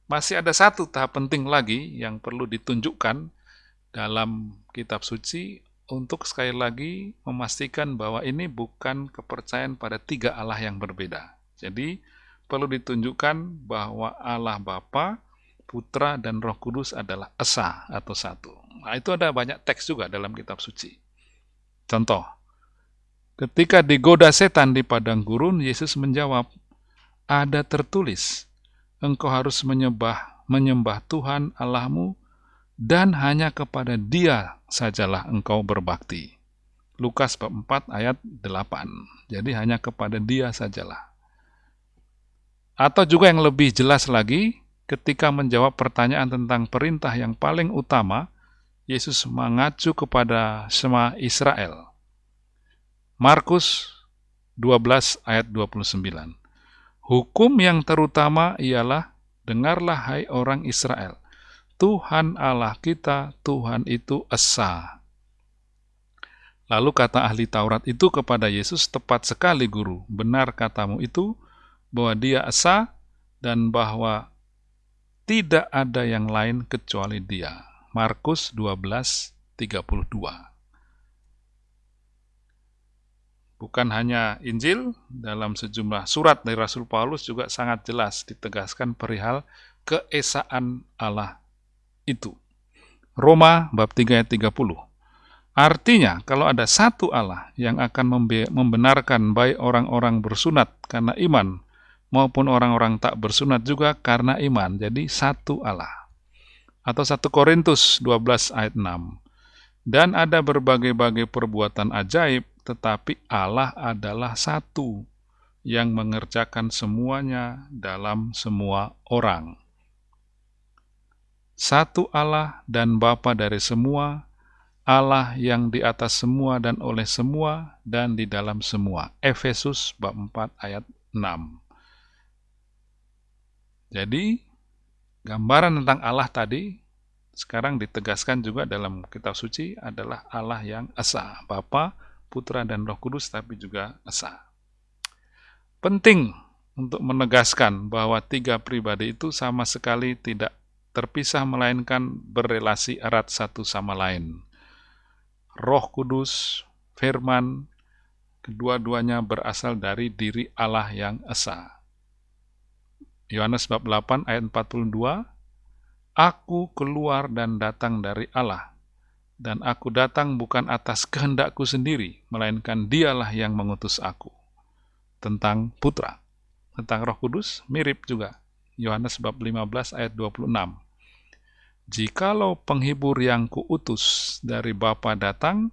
Masih ada satu tahap penting lagi yang perlu ditunjukkan dalam kitab suci untuk sekali lagi memastikan bahwa ini bukan kepercayaan pada tiga Allah yang berbeda. Jadi, perlu ditunjukkan bahwa Allah Bapa, Putra, dan Roh Kudus adalah Esa atau satu. Nah, itu ada banyak teks juga dalam kitab suci. Contoh, ketika digoda setan di padang gurun, Yesus menjawab, ada tertulis, engkau harus menyembah, menyembah Tuhan Allahmu, dan hanya kepada dia sajalah engkau berbakti. Lukas bab 4 ayat 8. Jadi hanya kepada dia sajalah. Atau juga yang lebih jelas lagi, ketika menjawab pertanyaan tentang perintah yang paling utama, Yesus mengacu kepada semua Israel. Markus 12 ayat 29. Hukum yang terutama ialah, dengarlah hai orang Israel, Tuhan Allah kita, Tuhan itu Esa. Lalu kata ahli Taurat itu kepada Yesus, tepat sekali guru, benar katamu itu, bahwa dia Esa, dan bahwa tidak ada yang lain kecuali dia. Markus 12, 32. Bukan hanya Injil, dalam sejumlah surat dari Rasul Paulus juga sangat jelas ditegaskan perihal keesaan Allah itu. Roma bab 3 ayat 30. Artinya, kalau ada satu Allah yang akan membenarkan baik orang-orang bersunat karena iman, maupun orang-orang tak bersunat juga karena iman, jadi satu Allah. Atau 1 Korintus 12 ayat 6. Dan ada berbagai-bagai perbuatan ajaib, tetapi Allah adalah satu yang mengerjakan semuanya dalam semua orang. Satu Allah dan Bapa dari semua, Allah yang di atas semua dan oleh semua dan di dalam semua. Efesus bab 4 ayat 6. Jadi, gambaran tentang Allah tadi sekarang ditegaskan juga dalam kitab suci adalah Allah yang Esa, Bapa, Putra, dan Roh Kudus, tapi juga Esa. Penting untuk menegaskan bahwa tiga pribadi itu sama sekali tidak terpisah melainkan berrelasi erat satu sama lain. Roh Kudus, firman, kedua-duanya berasal dari diri Allah yang esa. Yohanes bab 8 ayat 42, Aku keluar dan datang dari Allah, dan aku datang bukan atas kehendakku sendiri, melainkan dialah yang mengutus aku. Tentang putra. Tentang roh kudus, mirip juga. Yohanes bab 15 ayat 26. Jikalau penghibur yang kuutus dari Bapa datang,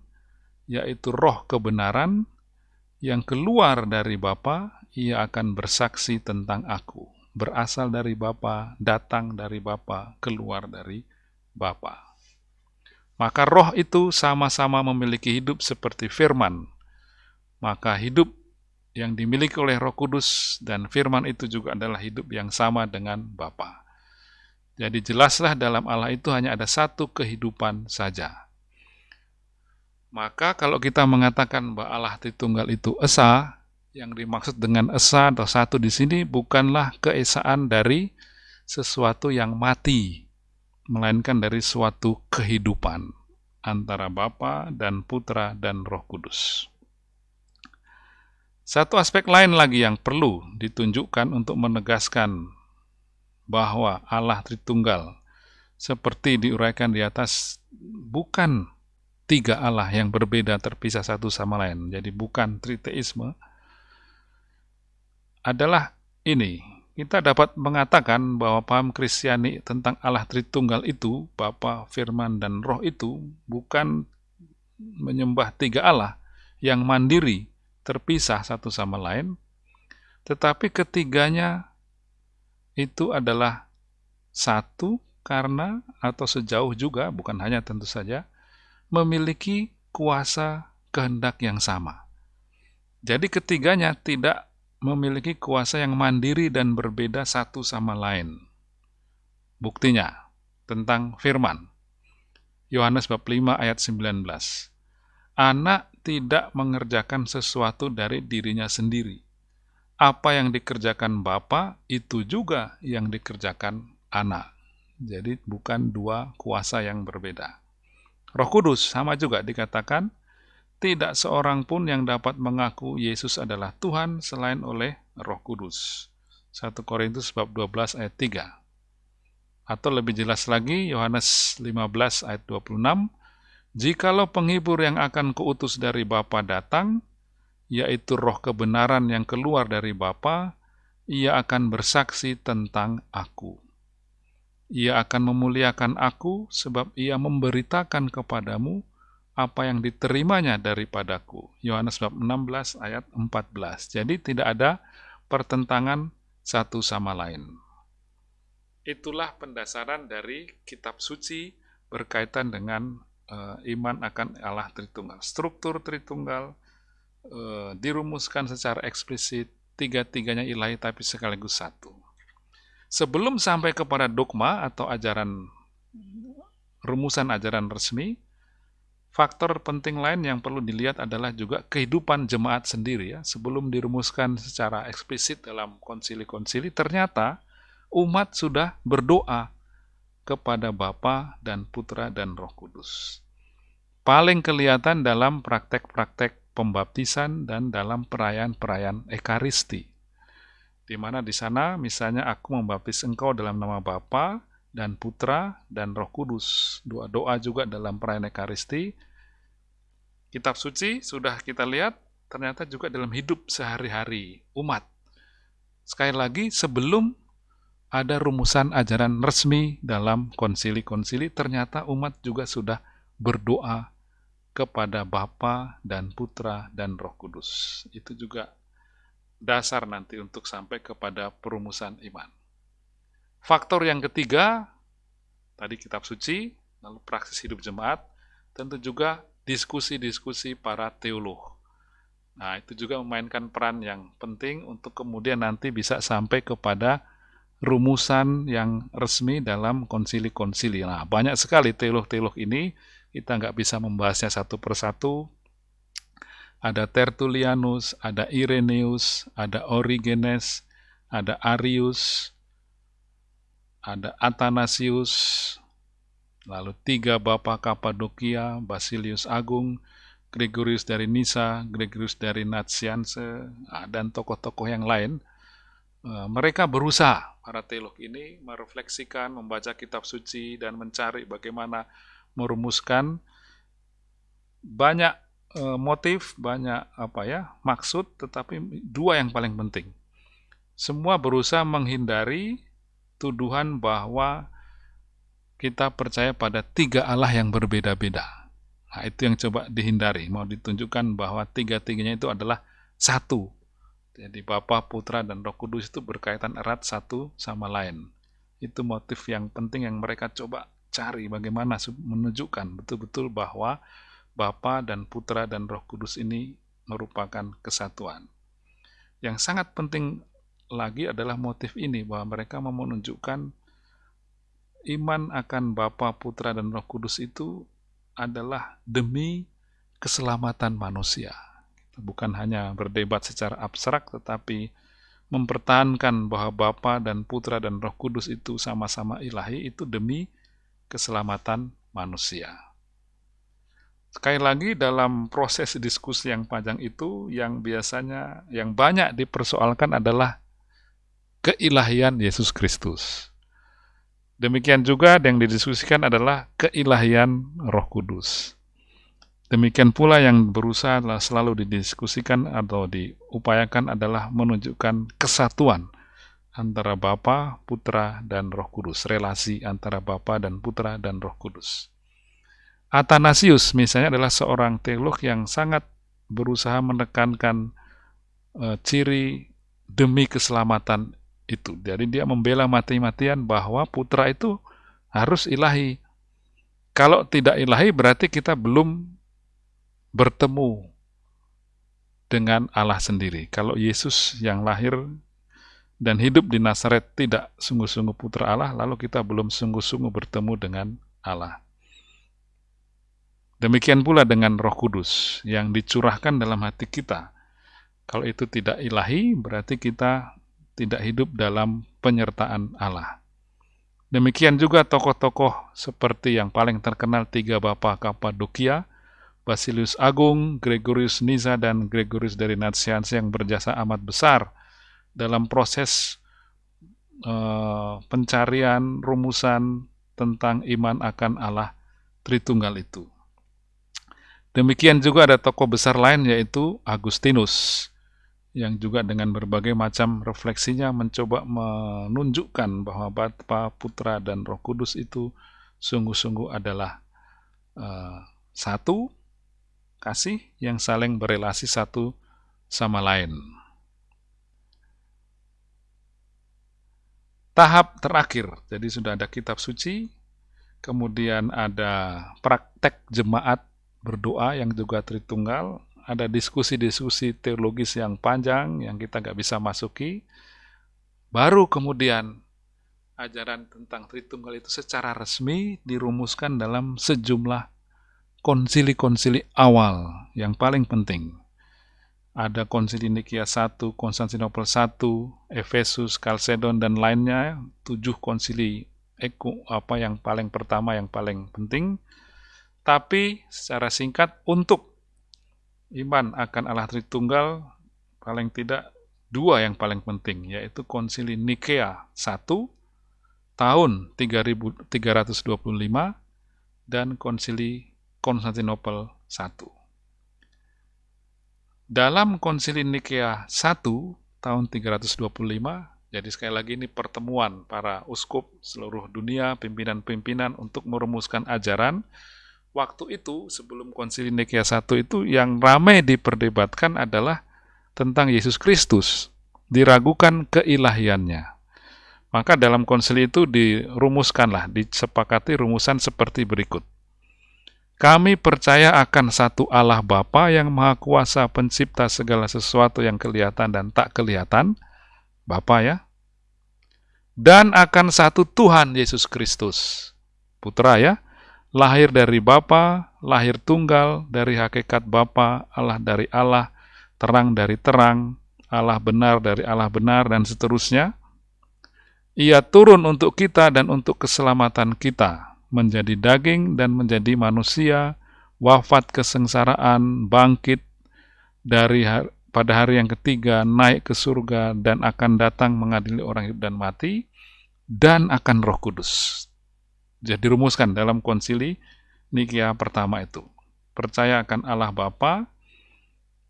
yaitu roh kebenaran, yang keluar dari Bapa, ia akan bersaksi tentang aku. Berasal dari Bapa, datang dari Bapa, keluar dari Bapa. Maka roh itu sama-sama memiliki hidup seperti firman. Maka hidup yang dimiliki oleh Roh Kudus dan firman itu juga adalah hidup yang sama dengan Bapa. Jadi jelaslah dalam Allah itu hanya ada satu kehidupan saja. Maka kalau kita mengatakan bahwa Allah Tritunggal itu esa, yang dimaksud dengan esa atau satu di sini bukanlah keesaan dari sesuatu yang mati, melainkan dari suatu kehidupan antara Bapa dan Putra dan Roh Kudus. Satu aspek lain lagi yang perlu ditunjukkan untuk menegaskan bahwa Allah Tritunggal seperti diuraikan di atas bukan tiga Allah yang berbeda terpisah satu sama lain. Jadi bukan triteisme. Adalah ini, kita dapat mengatakan bahwa paham Kristiani tentang Allah Tritunggal itu, Bapa, Firman, dan Roh itu bukan menyembah tiga Allah yang mandiri, terpisah satu sama lain, tetapi ketiganya itu adalah satu karena atau sejauh juga, bukan hanya tentu saja, memiliki kuasa kehendak yang sama. Jadi ketiganya tidak memiliki kuasa yang mandiri dan berbeda satu sama lain. Buktinya, tentang firman. Yohanes bab 5 ayat 19. Anak tidak mengerjakan sesuatu dari dirinya sendiri, apa yang dikerjakan Bapa itu juga yang dikerjakan anak. Jadi bukan dua kuasa yang berbeda. Roh Kudus sama juga dikatakan tidak seorang pun yang dapat mengaku Yesus adalah Tuhan selain oleh Roh Kudus. 1 Korintus bab 12 ayat 3. Atau lebih jelas lagi Yohanes 15 ayat 26, Jikalau penghibur yang akan kuutus dari Bapa datang, yaitu roh kebenaran yang keluar dari Bapa, ia akan bersaksi tentang aku. Ia akan memuliakan aku sebab ia memberitakan kepadamu apa yang diterimanya daripadaku. Yohanes bab 16 ayat 14. Jadi tidak ada pertentangan satu sama lain. Itulah pendasaran dari kitab suci berkaitan dengan uh, iman akan Allah Tritunggal. Struktur Tritunggal, uh, dirumuskan secara eksplisit, tiga-tiganya ilahi tapi sekaligus satu. Sebelum sampai kepada dogma atau ajaran rumusan ajaran resmi, faktor penting lain yang perlu dilihat adalah juga kehidupan jemaat sendiri ya. Sebelum dirumuskan secara eksplisit dalam konsili-konsili, ternyata umat sudah berdoa kepada Bapa dan Putra dan Roh Kudus. Paling kelihatan dalam praktek-praktek pembaptisan dan dalam perayaan-perayaan Ekaristi. Di mana di sana misalnya aku membaptis engkau dalam nama Bapa dan Putra dan Roh Kudus. Doa-doa juga dalam perayaan Ekaristi. Kitab suci sudah kita lihat ternyata juga dalam hidup sehari-hari umat. Sekali lagi sebelum ada rumusan ajaran resmi dalam konsili-konsili, ternyata umat juga sudah berdoa kepada Bapa dan Putra dan Roh Kudus. Itu juga dasar nanti untuk sampai kepada perumusan iman. Faktor yang ketiga, tadi kitab suci, lalu praksis hidup jemaat, tentu juga diskusi-diskusi para teolog. Nah, itu juga memainkan peran yang penting untuk kemudian nanti bisa sampai kepada rumusan yang resmi dalam konsili-konsili. Nah, banyak sekali teolog-teolog ini kita nggak bisa membahasnya satu persatu. ada Tertullianus, ada Irenaeus, ada Origenes, ada Arius, ada Athanasius, lalu tiga Bapak Kapadokia, Basilius Agung, Gregorius dari Nisa, Gregorius dari Natsianse, ah, dan tokoh-tokoh yang lain. Eh, mereka berusaha, para teolog ini, merefleksikan, membaca kitab suci, dan mencari bagaimana merumuskan banyak eh, motif, banyak apa ya maksud, tetapi dua yang paling penting. Semua berusaha menghindari tuduhan bahwa kita percaya pada tiga Allah yang berbeda-beda. Nah, itu yang coba dihindari. Mau ditunjukkan bahwa tiga-tiganya itu adalah satu. Jadi Bapa, Putra, dan Roh Kudus itu berkaitan erat satu sama lain. Itu motif yang penting yang mereka coba cari bagaimana menunjukkan betul-betul bahwa Bapa dan Putra dan Roh Kudus ini merupakan kesatuan. Yang sangat penting lagi adalah motif ini bahwa mereka mau menunjukkan iman akan Bapa, Putra, dan Roh Kudus itu adalah demi keselamatan manusia. Bukan hanya berdebat secara abstrak, tetapi mempertahankan bahwa Bapa dan Putra dan Roh Kudus itu sama-sama ilahi itu demi keselamatan manusia. Sekali lagi dalam proses diskusi yang panjang itu yang biasanya yang banyak dipersoalkan adalah keilahian Yesus Kristus. Demikian juga yang didiskusikan adalah keilahian Roh Kudus. Demikian pula yang berusaha selalu didiskusikan atau diupayakan adalah menunjukkan kesatuan antara Bapa, Putra, dan Roh Kudus, relasi antara Bapa dan Putra dan Roh Kudus. Athanasius misalnya adalah seorang teolog yang sangat berusaha menekankan uh, ciri demi keselamatan itu. Jadi dia membela mati-matian bahwa putra itu harus ilahi. Kalau tidak ilahi berarti kita belum bertemu dengan Allah sendiri. Kalau Yesus yang lahir dan hidup di Nazaret tidak sungguh-sungguh putra Allah, lalu kita belum sungguh-sungguh bertemu dengan Allah. Demikian pula dengan Roh Kudus yang dicurahkan dalam hati kita. Kalau itu tidak ilahi, berarti kita tidak hidup dalam penyertaan Allah. Demikian juga tokoh-tokoh seperti yang paling terkenal tiga Bapak Kapadokia, Basilius Agung, Gregorius Niza, dan Gregorius dari Natsians yang berjasa amat besar dalam proses uh, pencarian rumusan tentang iman akan Allah Tritunggal itu. Demikian juga ada tokoh besar lain yaitu Agustinus yang juga dengan berbagai macam refleksinya mencoba menunjukkan bahwa Bapa, Putra, dan Roh Kudus itu sungguh-sungguh adalah uh, satu kasih yang saling berelasi satu sama lain. Tahap terakhir, jadi sudah ada kitab suci, kemudian ada praktek jemaat berdoa yang juga Tritunggal, ada diskusi-diskusi teologis yang panjang yang kita nggak bisa masuki. Baru kemudian ajaran tentang Tritunggal itu secara resmi dirumuskan dalam sejumlah konsili-konsili awal yang paling penting. Ada konsili Nikia 1, Konstantinopel 1, Efesus, Kalsedon, dan lainnya, tujuh konsili Eko, apa yang paling pertama, yang paling penting. Tapi secara singkat, untuk iman akan Allah Tritunggal paling tidak dua yang paling penting, yaitu konsili Nikea 1 tahun 3325 dan konsili Konstantinopel 1. Dalam konsili Nikea 1 tahun 325, jadi sekali lagi ini pertemuan para uskup seluruh dunia, pimpinan-pimpinan untuk merumuskan ajaran waktu itu sebelum konsili Nikea I itu yang ramai diperdebatkan adalah tentang Yesus Kristus, diragukan keilahiannya. Maka dalam konsili itu dirumuskanlah, disepakati rumusan seperti berikut. Kami percaya akan satu Allah Bapa yang Maha Kuasa pencipta segala sesuatu yang kelihatan dan tak kelihatan, Bapa ya, dan akan satu Tuhan Yesus Kristus, Putra ya, lahir dari Bapa, lahir tunggal dari hakikat Bapa, Allah dari Allah, terang dari terang, Allah benar dari Allah benar, dan seterusnya. Ia turun untuk kita dan untuk keselamatan kita, menjadi daging dan menjadi manusia, wafat kesengsaraan, bangkit dari hari, pada hari yang ketiga, naik ke surga, dan akan datang mengadili orang hidup dan mati, dan akan roh kudus. Jadi rumuskan dalam konsili Nikia pertama itu. Percaya akan Allah Bapa,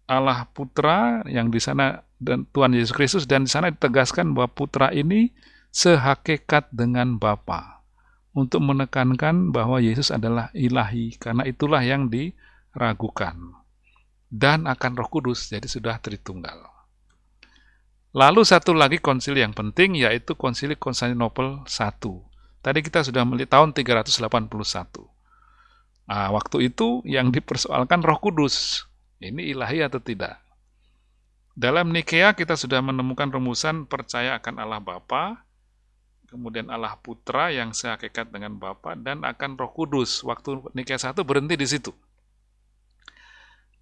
Allah Putra yang di sana dan Tuhan Yesus Kristus dan di sana ditegaskan bahwa Putra ini sehakikat dengan Bapa untuk menekankan bahwa Yesus adalah ilahi karena itulah yang diragukan dan akan Roh Kudus jadi sudah Tritunggal. Lalu satu lagi konsili yang penting yaitu konsili Konstantinopel I. Tadi kita sudah melihat tahun 381. Nah, waktu itu yang dipersoalkan Roh Kudus. Ini ilahi atau tidak? Dalam Nikea kita sudah menemukan rumusan percaya akan Allah Bapa, kemudian Allah Putra yang sehakikat dengan Bapa dan akan Roh Kudus. Waktu Nikea 1 berhenti di situ.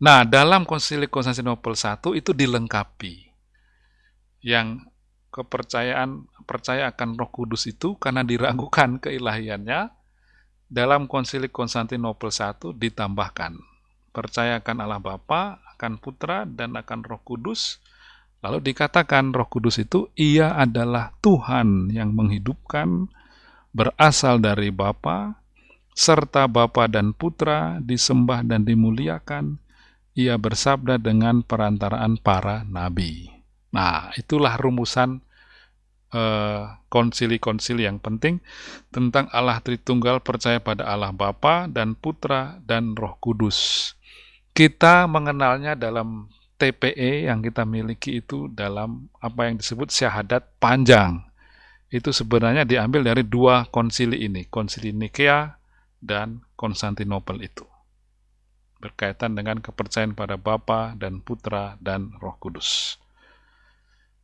Nah, dalam Konsili Konstantinopel I itu dilengkapi. Yang kepercayaan percaya akan Roh Kudus itu karena diragukan (laughs) keilahiannya, dalam Konsili Konstantinopel I ditambahkan percaya akan Allah Bapa, akan Putra, dan akan Roh Kudus, Lalu dikatakan Roh Kudus itu ia adalah Tuhan yang menghidupkan, berasal dari Bapa, serta Bapa dan Putra disembah dan dimuliakan. Ia bersabda dengan perantaraan para nabi. Nah, itulah rumusan eh, konsili-konsili yang penting tentang Allah Tritunggal percaya pada Allah Bapa dan Putra dan Roh Kudus. Kita mengenalnya dalam TPE yang kita miliki itu dalam apa yang disebut syahadat panjang. Itu sebenarnya diambil dari dua konsili ini, konsili Nikea dan Konstantinopel itu. Berkaitan dengan kepercayaan pada Bapa dan Putra dan Roh Kudus.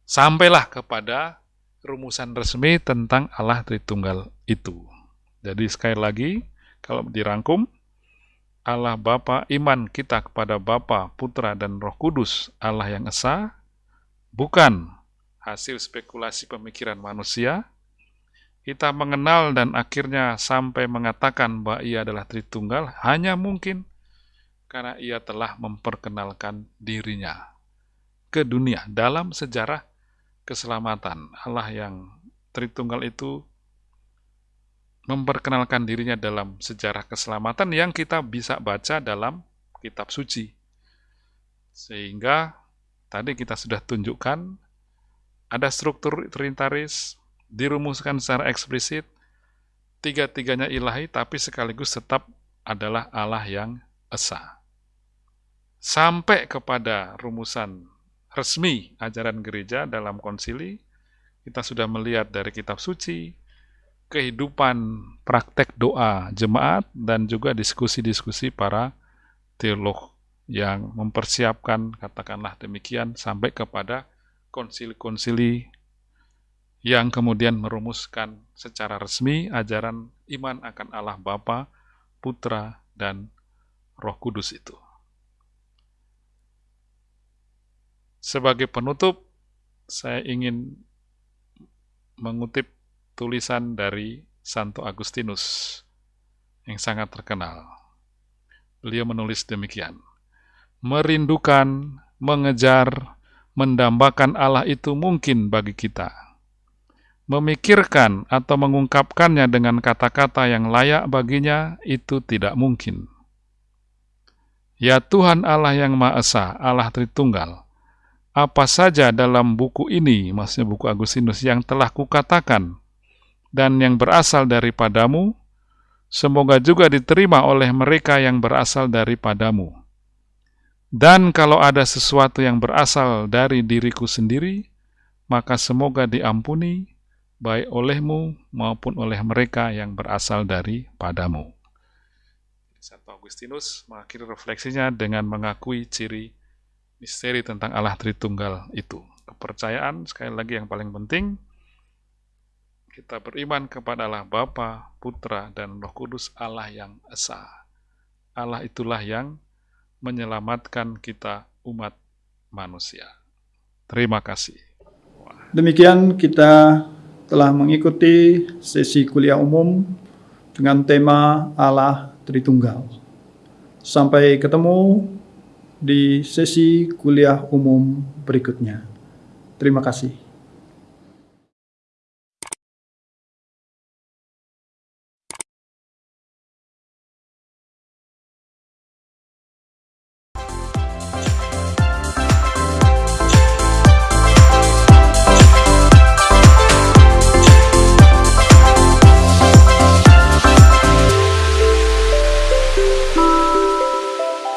Sampailah kepada rumusan resmi tentang Allah Tritunggal itu. Jadi sekali lagi, kalau dirangkum, Allah Bapa, iman kita kepada Bapa, Putra, dan Roh Kudus, Allah yang Esa, bukan hasil spekulasi pemikiran manusia. Kita mengenal dan akhirnya sampai mengatakan bahwa ia adalah Tritunggal hanya mungkin karena ia telah memperkenalkan dirinya ke dunia dalam sejarah keselamatan. Allah yang Tritunggal itu memperkenalkan dirinya dalam sejarah keselamatan yang kita bisa baca dalam kitab suci. Sehingga tadi kita sudah tunjukkan ada struktur trinitaris dirumuskan secara eksplisit, tiga-tiganya ilahi tapi sekaligus tetap adalah Allah yang esa. Sampai kepada rumusan resmi ajaran gereja dalam konsili, kita sudah melihat dari kitab suci, kehidupan praktek doa jemaat dan juga diskusi-diskusi para teolog yang mempersiapkan, katakanlah demikian, sampai kepada konsili-konsili yang kemudian merumuskan secara resmi ajaran iman akan Allah Bapa, Putra, dan Roh Kudus itu. Sebagai penutup, saya ingin mengutip tulisan dari Santo Agustinus yang sangat terkenal. Beliau menulis demikian, Merindukan, mengejar, mendambakan Allah itu mungkin bagi kita. Memikirkan atau mengungkapkannya dengan kata-kata yang layak baginya itu tidak mungkin. Ya Tuhan Allah yang Maha Esa, Allah Tritunggal, apa saja dalam buku ini, maksudnya buku Agustinus, yang telah kukatakan, dan yang berasal daripadamu, semoga juga diterima oleh mereka yang berasal daripadamu. Dan kalau ada sesuatu yang berasal dari diriku sendiri, maka semoga diampuni, baik olehmu maupun oleh mereka yang berasal daripadamu. Satu Agustinus mengakhiri refleksinya dengan mengakui ciri misteri tentang Allah Tritunggal itu. Kepercayaan, sekali lagi yang paling penting, Kita beriman kepada Allah Bapa, Putra, dan Roh Kudus Allah yang esa. Allah itulah yang menyelamatkan kita umat manusia. Terima kasih. Demikian kita telah mengikuti sesi kuliah umum dengan tema Allah Tritunggal. Sampai ketemu di sesi kuliah umum berikutnya. Terima kasih.